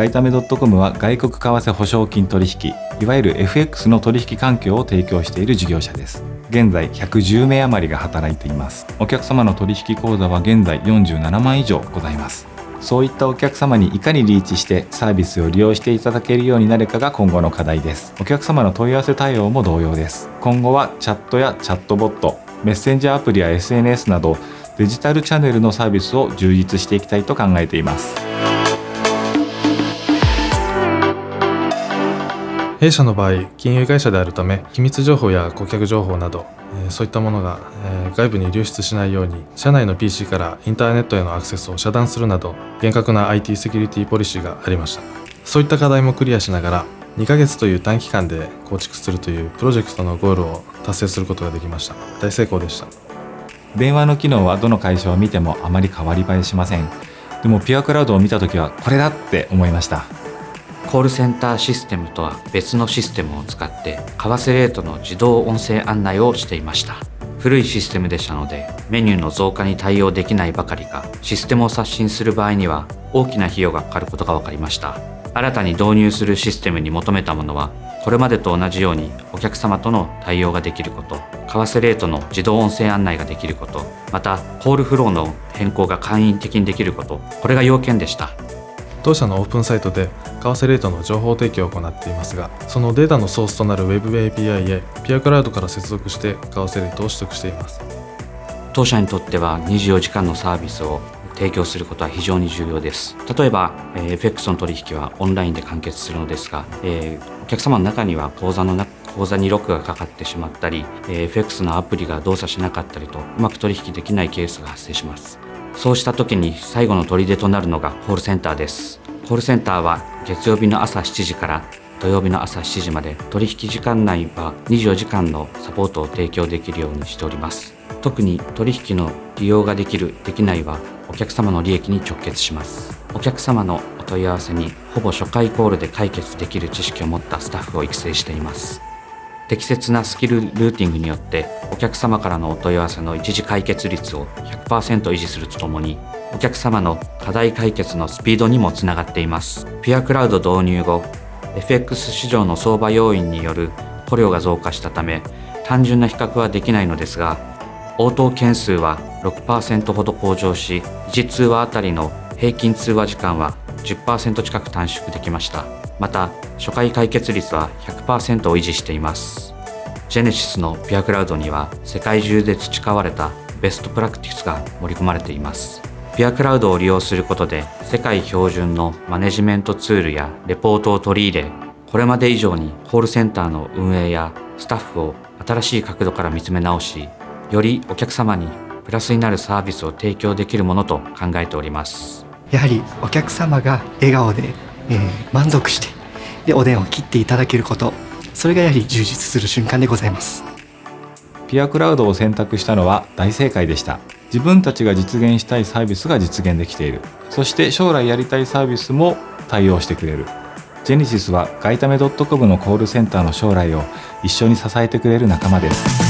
ガイタメ .com は外国為替保証金取引いわゆる FX の取引環境を提供している事業者です。現在110名余りが働いています。お客様の取引口座は現在47万以上ございます。そういったお客様にいかにリーチしてサービスを利用していただけるようになるかが今後の課題です。お客様の問い合わせ対応も同様です。今後はチャットやチャットボットメッセンジャーアプリや SNS などデジタルチャンネルのサービスを充実していきたいと考えています。弊社の場合金融会社であるため機密情報や顧客情報などそういったものが外部に流出しないように社内の PC からインターネットへのアクセスを遮断するなど厳格な IT セキュリティポリシーがありました。そういった課題もクリアしながら2ヶ月という短期間で構築するというプロジェクトのゴールを達成することができました。大成功でした。電話の機能はどの会社を見てもあまり変わり映えしません。でもピュアクラウドを見た時はこれだって思いました。コールセンターシステムとは別のシステムを使って為替レートの自動音声案内をしていました。古いシステムでしたのでメニューの増加に対応できないばかりかシステムを刷新する場合には大きな費用がかかることが分かりました。新たに導入するシステムに求めたものはこれまでと同じようにお客様との対応ができること為替レートの自動音声案内ができることまたコールフローの変更が簡易的にできることこれが要件でした。当社のオープンサイトで為替レートの情報提供を行っていますがそのデータのソースとなる Web API へピアクラウドから接続して為替レートを取得しています。当社にとっては24時間のサービスを提供することは非常に重要です。例えば、えー、FX の取引はオンラインで完結するのですが、えー、お客様の中には口座の口座にロックがかかってしまったり、えー、FX のアプリが動作しなかったりとうまく取引できないケースが発生します。そうした時に最後の砦となるのがコールセンターです。コールセンターは月曜日の朝7時から土曜日の朝7時まで取引時間内は24時間のサポートを提供できるようにしております。特に取引の利用ができるできないはお客様の利益に直結します。お客様のお問い合わせにほぼ初回コールで解決できる知識を持ったスタッフを育成しています。適切なスキルルーティングによってお客様からのお問い合わせの一時解決率を100%維持するとともにお客様の課題解決のスピードにもつながっています。ピュアクラウド導入後 FX 市場の相場要因による雇料が増加したため単純な比較はできないのですが応答件数は6%ほど向上し1通話あたりの平均通話時間は10%近く短縮できました。また初回解決率は100%を維持しています。ジェネシスのピュアクラウドには世界中で培われたベストプラクティスが盛り込まれています。ピュアクラウドを利用することで世界標準のマネジメントツールやレポートを取り入れこれまで以上にコールセンターの運営やスタッフを新しい角度から見つめ直しよりお客様にプラスになるサービスを提供できるものと考えております。やはりお客様が笑顔で、えー、満足してでお電話を切っていただけることそれがやはり充実する瞬間でございます。ピアクラウドを選択したのは大正解でした。自分たちが実現したいサービスが実現できている。そして将来やりたいサービスも対応してくれる。ジェネシスはガイタメ .com のコールセンターの将来を一緒に支えてくれる仲間です